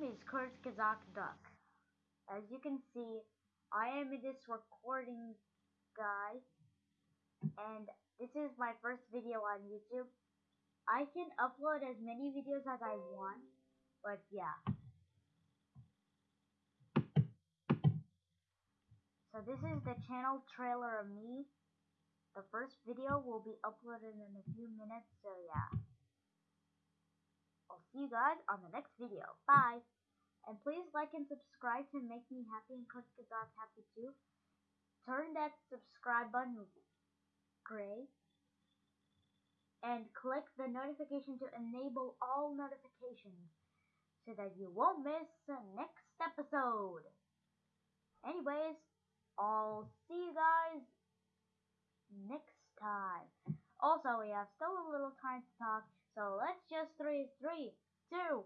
name is Kurt Kazak Duck. As you can see, I am this recording guy, and this is my first video on YouTube. I can upload as many videos as I want, but yeah. So this is the channel trailer of me. The first video will be uploaded in a few minutes, so yeah. See you guys on the next video. Bye! And please like and subscribe to make me happy and Coach Kazak happy too. Turn that subscribe button gray. And click the notification to enable all notifications so that you won't miss the next episode. Anyways, I'll see you guys next time. Also, we have still a little time to talk, so let's just three, three, two.